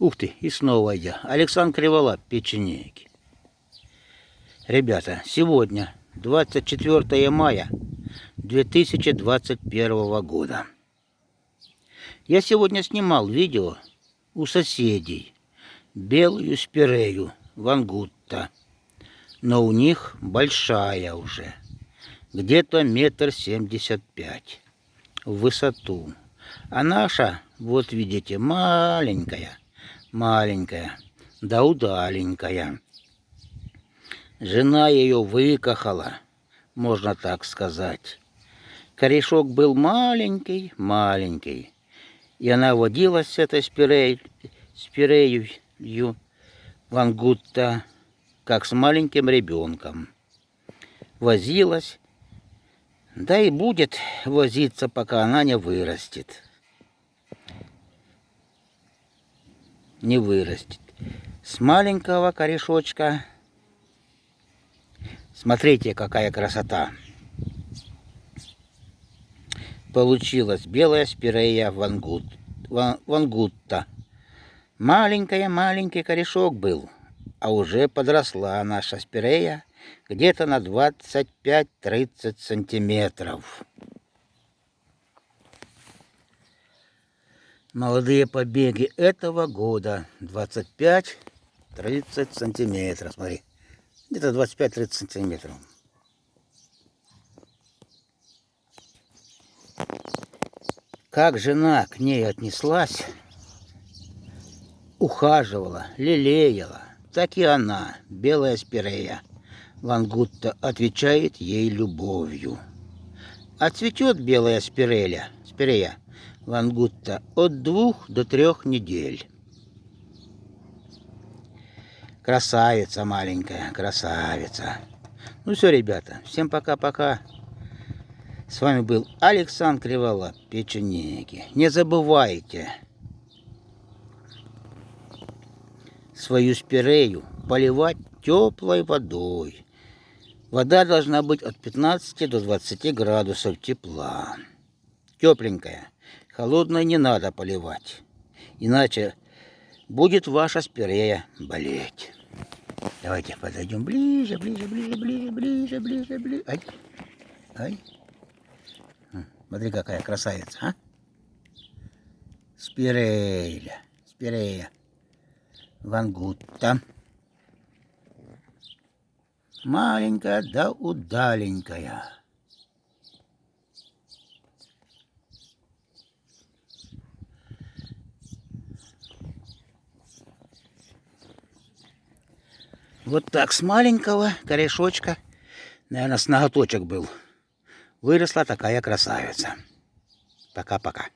Ух ты, и снова я. Александр Криволап, печенеги. Ребята, сегодня 24 мая 2021 года. Я сегодня снимал видео у соседей. Белую спирею вангутта. Но у них большая уже. Где-то метр семьдесят пять в высоту. А наша, вот видите, маленькая маленькая, да удаленькая. Жена ее выкахала, можно так сказать. Корешок был маленький, маленький, и она водилась с этой спирей, спирею вангутта, как с маленьким ребенком. Возилась, да и будет возиться, пока она не вырастет. Не вырастет. С маленького корешочка, смотрите, какая красота. Получилась белая спирея вангут, вангутта. Маленькая-маленький корешок был, а уже подросла наша спирея где-то на 25-30 сантиметров. Молодые побеги этого года. 25-30 сантиметров. Смотри. Где-то 25-30 сантиметров. Как жена к ней отнеслась ухаживала лелеяла так и она белая спирея Лангутта отвечает ей любовью. А цветет белая спиреля, спирея лангутта от двух до трех недель. Красавица маленькая, красавица. Ну все, ребята, всем пока-пока. С вами был Александр Кривола, печенеги. Не забывайте свою спирею поливать теплой водой. Вода должна быть от 15 до 20 градусов тепла. Тепленькая. Холодной не надо поливать, иначе будет ваша спирея болеть. Давайте подойдем ближе, ближе, ближе, ближе, ближе, ближе, ближе. Ай, ай. Смотри, какая красавица, а? Спирея, спирея. Вангутта. Маленькая да удаленькая. Вот так с маленького корешочка, наверное, с ноготочек был, выросла такая красавица. Пока-пока.